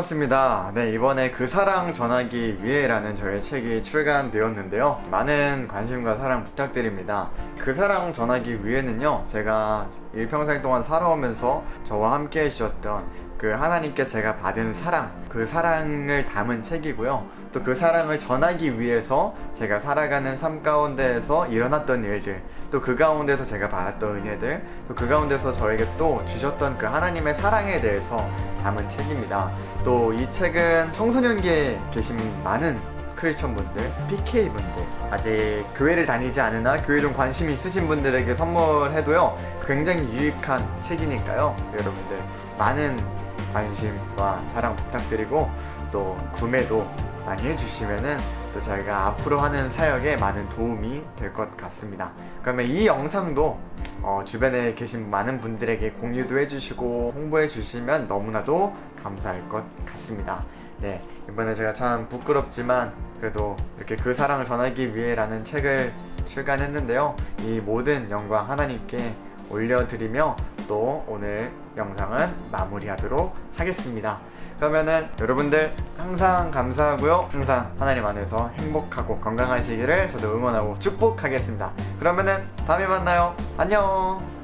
반갑습니다. 네, 이번에 그 사랑 전하기 위해라는 저의 책이 출간되었는데요. 많은 관심과 사랑 부탁드립니다. 그 사랑 전하기 위해는요, 제가 일평생 동안 살아오면서 저와 함께 해주셨던 그 하나님께 제가 받은 사랑, 그 사랑을 담은 책이고요. 또 그 사랑을 전하기 위해서 제가 살아가는 삶 가운데에서 일어났던 일들, 또 그 가운데서 제가 받았던 은혜들, 또 그 가운데서 저에게 또 주셨던 그 하나님의 사랑에 대해서 담은 책입니다. 또 이 책은 청소년기에 계신 많은 크리스천 분들, PK 분들, 아직 교회를 다니지 않으나 교회 좀 관심이 있으신 분들에게 선물해도요, 굉장히 유익한 책이니까요, 여러분들 많은 관심과 사랑 부탁드리고 또 구매도 많이 해주시면은 또 저희가 앞으로 하는 사역에 많은 도움이 될 것 같습니다. 그러면 이 영상도 어, 주변에 계신 많은 분들에게 공유도 해주시고 홍보해 주시면 너무나도 감사할 것 같습니다. 네, 이번에 제가 참 부끄럽지만 그래도 이렇게 그 사랑을 전하기 위해 라는 책을 출간했는데요. 이 모든 영광 하나님께 올려드리며 또 오늘 영상은 마무리하도록 하겠습니다. 그러면은 여러분들 항상 감사하고요. 항상 하나님 안에서 행복하고 건강하시기를 저도 응원하고 축복하겠습니다. 그러면은 다음에 만나요. 안녕.